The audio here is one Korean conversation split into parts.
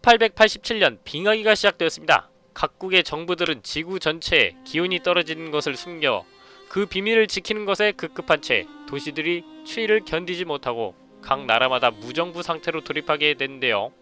1887년 빙하기가 시작되었습니다. 각국의 정부들은 지구 전체에 기온이 떨어지는 것을 숨겨 그 비밀을 지키는 것에 급급한 채 도시들이 추위를 견디지 못하고 각 나라마다 무정부 상태로 돌입하게 됐는데요.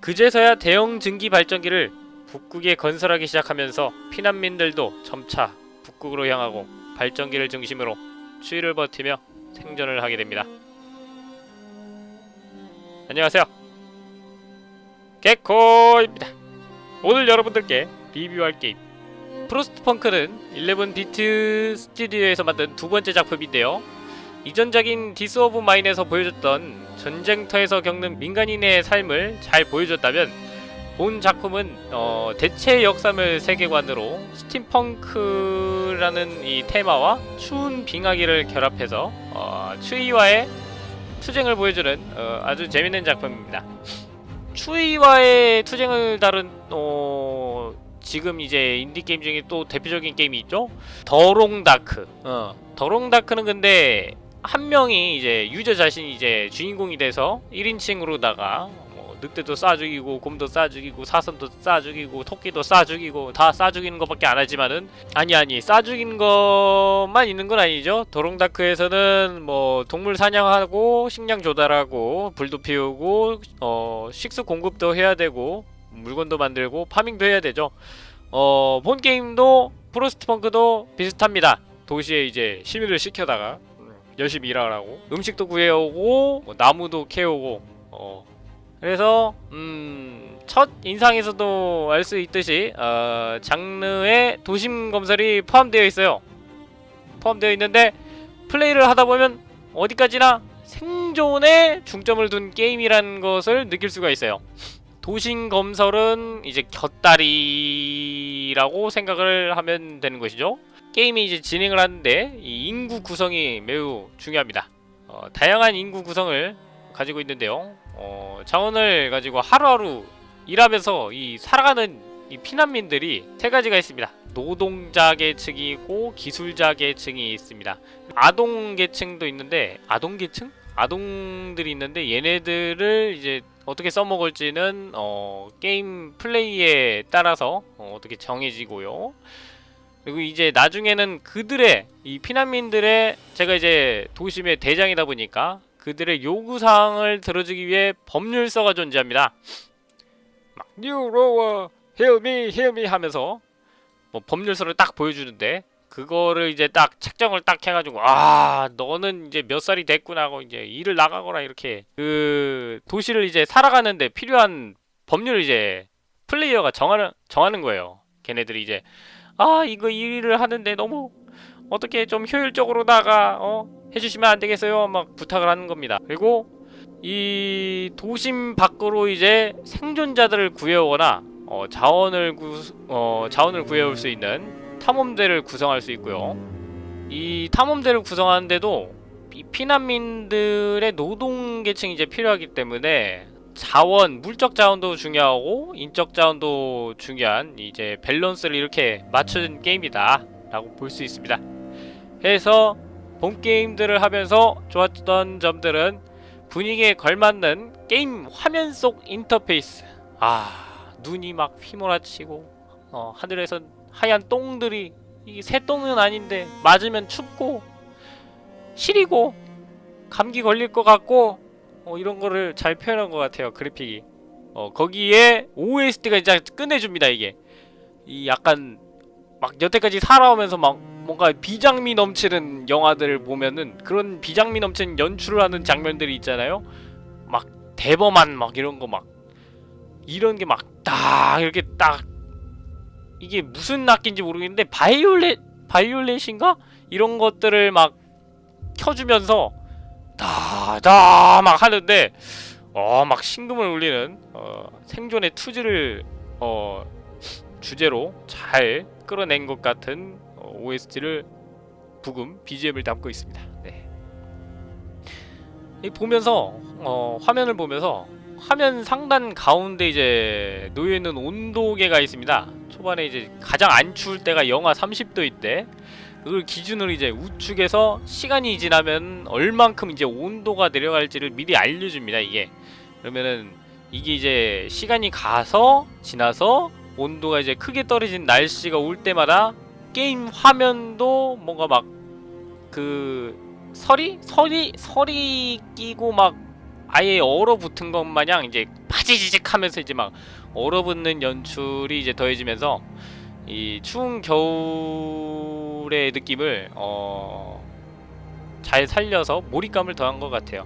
그제서야 대형 증기 발전기를 북극에 건설하기 시작하면서 피난민들도 점차 북극으로 향하고 발전기를 중심으로 추위를 버티며 생존을 하게 됩니다. 안녕하세요. 개코입니다. 오늘 여러분들께 리뷰할 게임 Frostpunk는 11 bit studios에서 만든 두 번째 작품인데요. 이전작인 This War of Mine에서 보여줬던 전쟁터에서 겪는 민간인의 삶을 잘 보여줬다면 본 작품은 어, 대체 역사물 세계관으로 steampunk라는 이 테마와 추운 빙하기를 결합해서 어, 추위와의 투쟁을 보여주는 어, 아주 재밌는 작품입니다. 추위와의 투쟁을 다룬 어, 지금 이제 인디 게임 중에 또 대표적인 게임이 있죠. The Long Dark. 어, The Long Dark는 근데 한 명이 이제 유저 자신이 이제 주인공이 돼서 1인칭으로다가 뭐 늑대도 쏴 죽이고 곰도 쏴 죽이고 사슴도 쏴 죽이고 토끼도 쏴 죽이고 다 쏴 죽이는 것밖에 안 하지만은 아니 아니 쏴 죽이는 것만 있는 건 아니죠. The Long Dark에서는 뭐 동물 사냥하고 식량 조달하고 불도 피우고 어 식수 공급도 해야 되고 물건도 만들고 파밍도 해야 되죠. 어, 본 게임도 프로스트펑크도 비슷합니다. 도시에 이제 시민을 시켜다가 열심히 일하라고 음식도 구해오고 뭐 나무도 캐오고 어 그래서 음, 첫 인상에서도 알 수 있듯이 어, 장르에 도심 검설이 포함되어 있어요. 포함되어 있는데 플레이를 하다 보면 어디까지나 생존에 중점을 둔 게임이라는 것을 느낄 수가 있어요. 도심 검설은 이제 곁다리라고 생각을 하면 되는 것이죠. 게임이 이제 진행을 하는데 이 인구 구성이 매우 중요합니다. 어, 다양한 인구 구성을 가지고 있는데요. 어, 자원을 가지고 하루하루 일하면서 이 살아가는 이 피난민들이 세 가지가 있습니다. 노동자 계층이고 기술자 계층이 있습니다. 아동 계층도 있는데 아동 계층? 아동들이 있는데 얘네들을 이제 어떻게 써먹을지는 어, 게임 플레이에 따라서 어, 어떻게 정해지고요. 그리고 이제 나중에는 그들의 이 피난민들의 제가 이제 도심의 대장이다 보니까 그들의 요구사항을 들어주기 위해 법률서가 존재합니다. 막 Me, Heal Me 하면서 뭐 법률서를 딱 보여주는데 그거를 이제 딱 책정을 딱 해가지고 아 너는 이제 몇 살이 됐구나 하고 이제 일을 나가거나 이렇게 그 도시를 이제 살아가는데 필요한 법률을 이제 플레이어가 정하는 정하는 거예요. 걔네들이 이제 아 이거 일을 하는데 너무 어떻게 좀 효율적으로다가 어 해주시면 안 되겠어요? 막 부탁을 하는 겁니다. 그리고 이 도심 밖으로 이제 생존자들을 구해오거나 어, 자원을 구 어, 자원을 구해올 수 있는 탐험대를 구성할 수 있고요. 이 탐험대를 구성하는데도 이 피난민들의 노동 계층이 이제 필요하기 때문에 자원, 물적 자원도 중요하고 인적 자원도 중요한 이제 밸런스를 이렇게 맞춘 게임이다 라고 볼 수 있습니다. 해서 본 게임들을 하면서 좋았던 점들은 분위기에 걸맞는 게임 화면 속 인터페이스. 아 눈이 막 휘몰아치고 어, 하늘에서 하얀 똥들이 이게 새똥은 아닌데 맞으면 춥고 시리고 감기 걸릴 것 같고 어, 이런 거를 잘 표현한 것 같아요 그래픽이 어, 거기에 OST가 진짜 끝내줍니다 이게 이 약간 막 여태까지 살아오면서 막 뭔가 비장미 넘치는 영화들을 보면은 그런 비장미 넘치는 연출을 하는 장면들이 있잖아요. 막 대범한 막 이런 거 막 이런 게 막 딱 이렇게 딱 이게 무슨 악기인지 모르겠는데 바이올렛 바이올렛인가? 이런 것들을 막 켜주면서 다다 막 하는데 어막 심금을 울리는 어, 생존의 투지를 어 주제로 잘 끌어낸 것 같은 어, OST를 부금 BGM을 담고 있습니다. 네. 이 보면서 어, 화면을 보면서 화면 상단 가운데 이제 놓여 있는 온도계가 있습니다. 초반에 이제 가장 안 추울 때가 영하 30도 있대. 그걸 기준으로 이제 우측에서 시간이 지나면 얼만큼 이제 온도가 내려갈지를 미리 알려줍니다. 이게 그러면은 이게 이제 시간이 가서 지나서 온도가 이제 크게 떨어진 날씨가 올 때마다 게임 화면도 뭔가 막그 설이 설이 설이 끼고 막 아예 얼어붙은 것 마냥 이제 파지지직 하면서 이제 막 얼어붙는 연출이 이제 더해지면서 이 추운 겨울의 느낌을 어, 잘 살려서 몰입감을 더한 것 같아요.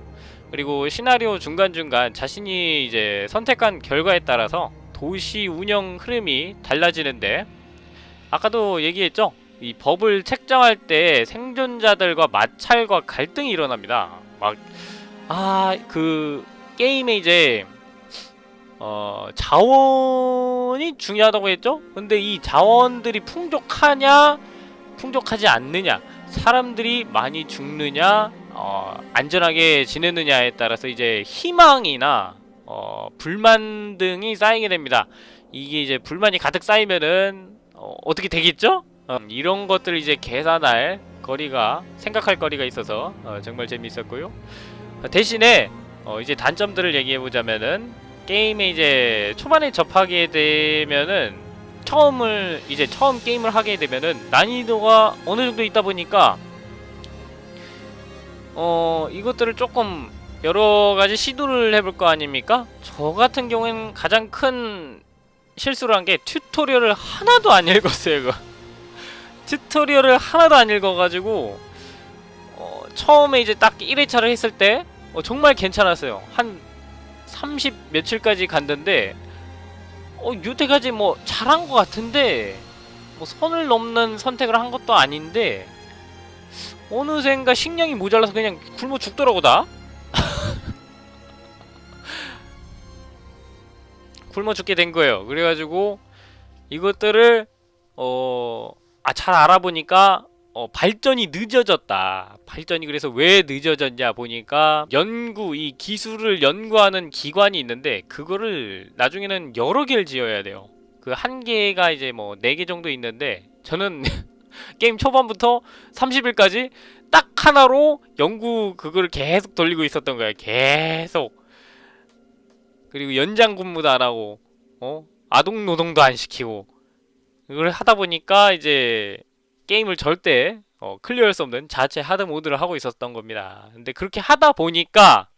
그리고 시나리오 중간중간 자신이 이제 선택한 결과에 따라서 도시 운영 흐름이 달라지는데 아까도 얘기했죠? 이 법을 책정할 때 생존자들과 마찰과 갈등이 일어납니다. 막 아 그 게임에 이제 어 자원이 중요하다고 했죠? 근데 이 자원들이 풍족하냐 풍족하지 않느냐 사람들이 많이 죽느냐 어, 안전하게 지내느냐에 따라서 이제 희망이나 어, 불만 등이 쌓이게 됩니다. 이게 이제 불만이 가득 쌓이면은 어, 어 떻게 되겠죠? 어, 이런 것들 이제 계산할 거리가 생각할 거리가 있어서 어, 정말 재미있었고요. 어, 대신에 어, 이제 단점들을 얘기해 보자면은 게임에 이제 초반에 접하게 되면은 처음을 이제 처음 게임을 하게 되면은 난이도가 어느 정도 있다 보니까 어 이것들을 조금 여러 가지 시도를 해볼 거 아닙니까? 저 같은 경우에는 가장 큰 실수를 한 게 튜토리얼을 하나도 안 읽었어요. 이거 튜토리얼을 하나도 안 읽어가지고 어, 처음에 이제 딱 1회차를 했을 때 어, 정말 괜찮았어요. 한 30 며칠까지 갔는데 어, 요때까지 뭐 잘한 것 같은데 뭐 선을 넘는 선택을 한 것도 아닌데 어느샌가 식량이 모자라서 그냥 굶어 죽더라고 나. 굶어 죽게 된 거예요. 그래가지고 이것들을 어, 아, 잘 알아보니까 어, 발전이 늦어졌다. 발전이 그래서 왜 늦어졌냐 보니까 연구, 이 기술을 연구하는 기관이 있는데 그거를 나중에는 여러 개를 지어야 돼요. 그 한 개가 이제 뭐 네 개 정도 있는데 저는 게임 초반부터 30일까지 딱 하나로 연구 그거를 계속 돌리고 있었던 거야. 계속. 그리고 연장 근무도 안 하고 어? 아동 노동도 안 시키고 이걸 하다 보니까 이제 게임을 절대 어, clear할 수 없는 자체 hard mode를 하고 있었던 겁니다. 근데 그렇게 하다 보니까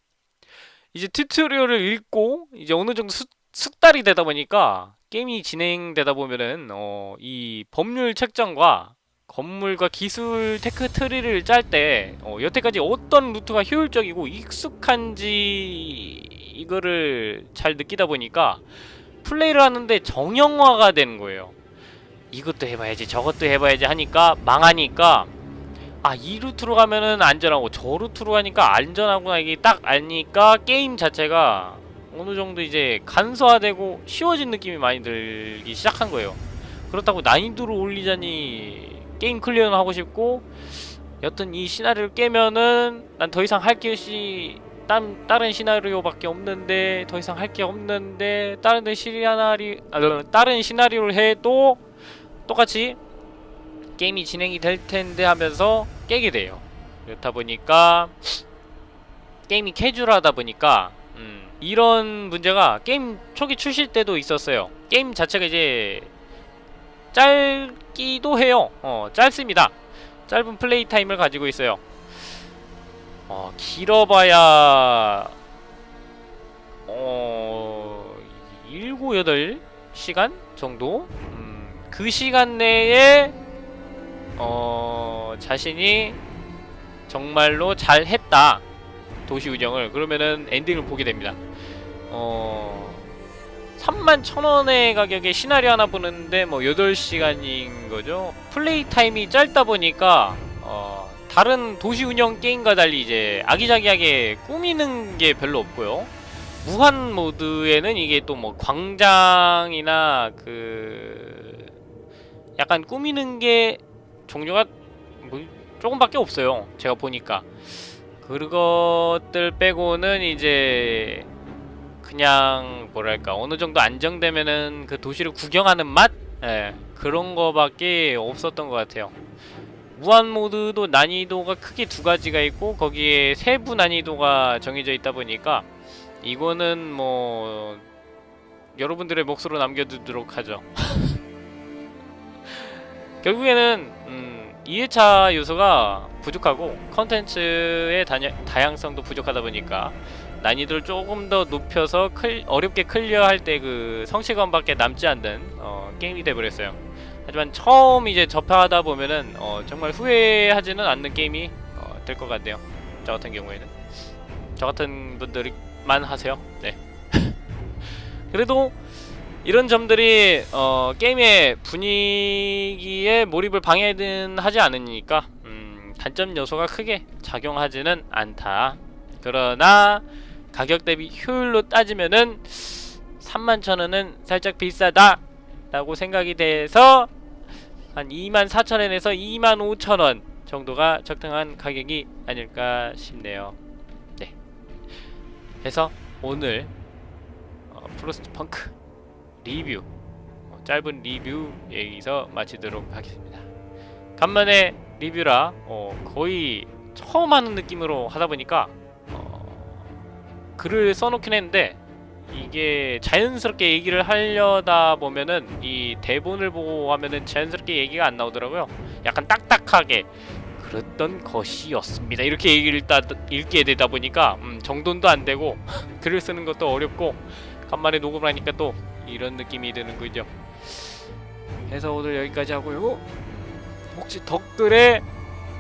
이제 tutorial을 읽고 이제 어느 정도 숙, 숙달이 되다 보니까 게임이 진행되다 보면은 어, 이 법률 책정과 건물과 기술 tech tree를 짤때 어, 여태까지 어떤 루트가 효율적이고 익숙한지 이거를 잘 느끼다 보니까 플레이를 하는데 정형화가 되는 거예요. 이것도 해봐야지 저것도 해봐야지 하니까 망하니까 아 이 루트로 가면은 안전하고 저 루트로 가니까 안전하구나 이게 딱 아니까 게임 자체가 어느 정도 이제 간소화되고 쉬워진 느낌이 많이 들기 시작한 거예요. 그렇다고 난이도를 올리자니 게임 clear는 하고 싶고 여튼 이 시나리오를 깨면은 난 더 이상 할 것이 딴, 다른 시나리오밖에 없는데 더 이상 할 게 없는데 다른 데 시나리 아, 다른 시나리오를 해도 똑같이 게임이 진행이 될 텐데 하면서 깨게 돼요. 그렇다 보니까 게임이 캐주얼하다 보니까 음, 이런 문제가 게임 초기 출시 때도 있었어요. 게임 자체가 이제 짧기도 해요. 어, 짧습니다. 짧은 play time을 가지고 있어요. 어, 길어봐야 어, 7, 8시간 정도? 음, 그 시간 내에 어, 자신이 정말로 잘 했다. 도시 운영을. 그러면은 엔딩을 보게 됩니다. 어, 3만 1천원의 가격에 시나리오 하나 보는데 뭐 8시간인 거죠. play time이 짧다 보니까 어, 다른 도시 운영 게임과 달리 이제 아기자기하게 꾸미는 게 별로 없고요. 무한 모드에는 이게 또 뭐 광장이나 그 약간 꾸미는 게 종류가 뭐 조금밖에 없어요. 제가 보니까 그것들 빼고는 이제 그냥 뭐랄까 어느 정도 안정되면은 그 도시를 구경하는 맛 예, 그런 거밖에 없었던 것 같아요. 무한 모드도 난이도가 크게 두 가지가 있고 거기에 세부 난이도가 정해져 있다 보니까 이거는 뭐 여러분들의 몫으로 남겨두도록 하죠. 결국에는 음, 2회차 요소가 부족하고 컨텐츠의 다양성도 부족하다 보니까 난이도를 조금 더 높여서 클, 어렵게 클리어할 때 그 성취감밖에 남지 않는 어, 게임이 돼버렸어요. 하지만 처음 이제 접하다 보면은 어, 정말 후회하지는 않는 게임이 어, 될 것 같네요. 저 같은 경우에는 저 같은 분들만 하세요. 네. 그래도 이런 점들이 어, 게임의 분위기에 몰입을 방해는 하지 않으니까 음, 단점 요소가 크게 작용하지는 않다. 그러나 가격 대비 효율로 따지면은 31,000원은 살짝 비싸다 라고 생각이 돼서 한 24,000원에서 25,000원 정도가 적당한 가격이 아닐까 싶네요. 네. 해서 오늘 어, 프로스트 펑크 리뷰 어, 짧은 리뷰 여기서 마치도록 하겠습니다. 간만에 리뷰라 어, 거의 처음 하는 느낌으로 하다 보니까 어, 글을 써놓긴 했는데 이게 자연스럽게 얘기를 하려다 보면은 이 대본을 보고 하면은 자연스럽게 얘기가 안 나오더라고요. 약간 딱딱하게 그랬던 것이었습니다. 이렇게 얘기를 따, 읽게 되다 보니까 음, 정돈도 안 되고 글을 쓰는 것도 어렵고 간만에 녹음을 하니까 또 이런 느낌이 드는군요. 해서 오늘 여기까지 하고요. 혹시 댓글에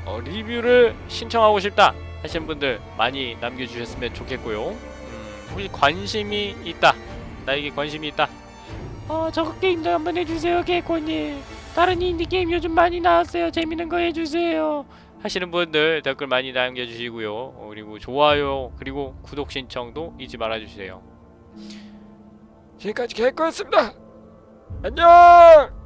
어, 리뷰를 신청하고 싶다 하시는 분들 많이 남겨주셨으면 좋겠고요. 음, 혹시 관심이 있다, 나에게 관심이 있다. 어, 저거 게임도 한번 해주세요, 개코님. 다른 인디 게임 요즘 많이 나왔어요. 재밌는 거 해주세요. 하시는 분들 댓글 많이 남겨주시고요. 어, 그리고 좋아요 그리고 구독 신청도 잊지 말아주세요. 지금까지 개코였습니다. 안녕.